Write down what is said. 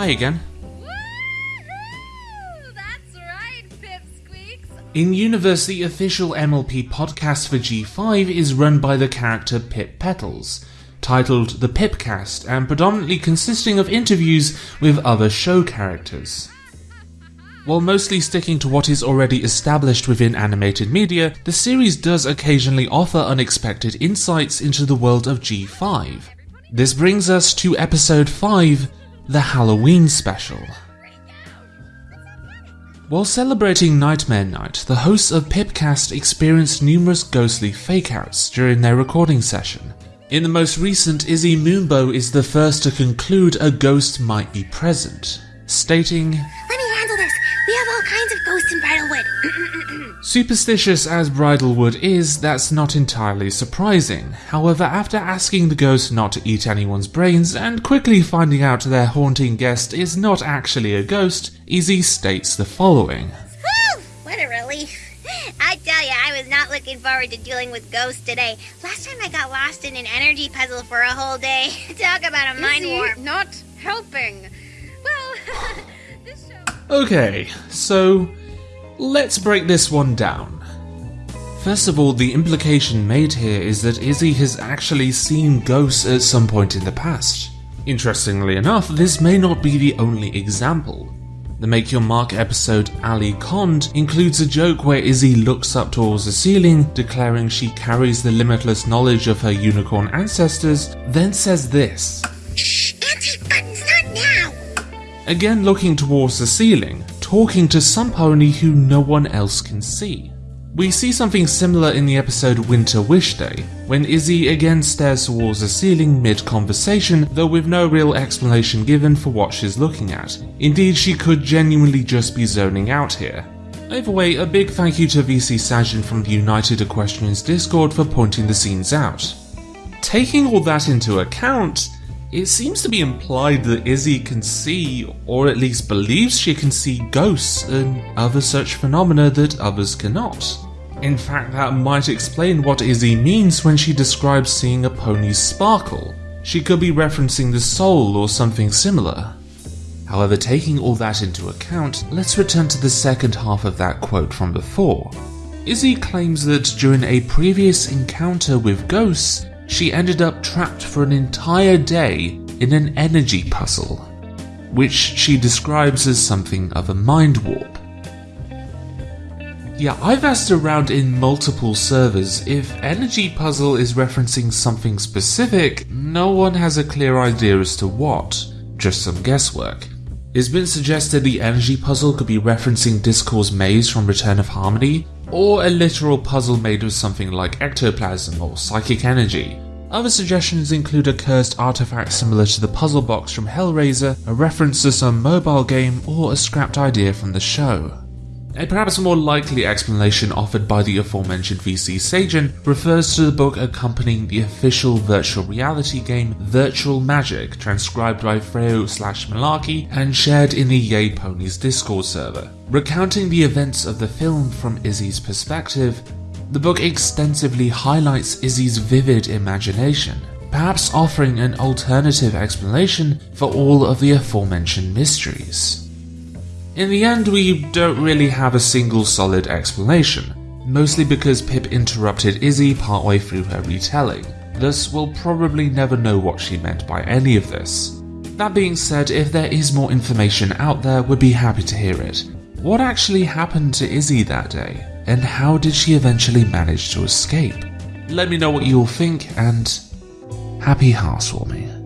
Hi again. That's right, Pipsqueaks. In universe, the official MLP podcast for G5 is run by the character Pip Petals, titled The Pipcast, and predominantly consisting of interviews with other show characters. While mostly sticking to what is already established within animated media, the series does occasionally offer unexpected insights into the world of G5. This brings us to episode 5, the Halloween special. While celebrating Nightmare Night, the hosts of Pipcast experienced numerous ghostly fakeouts during their recording session. In the most recent, Izzy Moonbow is the first to conclude a ghost might be present, stating, have all kinds of ghosts in Bridlewood. Superstitious as Bridlewood is, that's not entirely surprising. However, after asking the ghost not to eat anyone's brains and quickly finding out their haunting guest is not actually a ghost, Izzy states the following. Whew! What a relief. I tell you, I was not looking forward to dealing with ghosts today. Last time I got lost in an energy puzzle for a whole day. Talk about a mind warp. not helping. Well, this show. Okay, so let's break this one down. First of all, the implication made here is that Izzy has actually seen ghosts at some point in the past. Interestingly enough, this may not be the only example. The Make Your Mark episode Ali Cond includes a joke where Izzy looks up towards the ceiling, declaring she carries the limitless knowledge of her unicorn ancestors, then says this. Shh! Buttons, not now! Again looking towards the ceiling, talking to some pony who no one else can see. We see something similar in the episode Winter Wish Day, when Izzy again stares towards the ceiling mid conversation, though with no real explanation given for what she's looking at. Indeed, she could genuinely just be zoning out here. Either way, a big thank you to VC Sajin from the United Equestrians Discord for pointing the scenes out. Taking all that into account, it seems to be implied that Izzy can see, or at least believes she can see, ghosts and other such phenomena that others cannot. In fact, that might explain what Izzy means when she describes seeing a pony's sparkle. She could be referencing the soul or something similar. However, taking all that into account, let's return to the second half of that quote from before. Izzy claims that during a previous encounter with ghosts, she ended up trapped for an entire day in an energy puzzle, which she describes as something of a mind warp. Yeah, I've asked around in multiple servers if Energy Puzzle is referencing something specific, no one has a clear idea as to what, just some guesswork. It's been suggested the Energy Puzzle could be referencing Discord's maze from Return of Harmony, or a literal puzzle made of something like ectoplasm or psychic energy. Other suggestions include a cursed artifact similar to the puzzle box from Hellraiser, a reference to some mobile game, or a scrapped idea from the show. A perhaps more likely explanation offered by the aforementioned VC Sajin refers to the book accompanying the official virtual reality game Virtual Magic, transcribed by Freo slash Malarkey and shared in the Yay Ponies Discord server. Recounting the events of the film from Izzy's perspective, the book extensively highlights Izzy's vivid imagination, perhaps offering an alternative explanation for all of the aforementioned mysteries. In the end, we don't really have a single solid explanation, mostly because Pip interrupted Izzy partway through her retelling, thus we'll probably never know what she meant by any of this. That being said, if there is more information out there, we'd be happy to hear it. What actually happened to Izzy that day, and how did she eventually manage to escape? Let me know what you all think, and happy housewarming.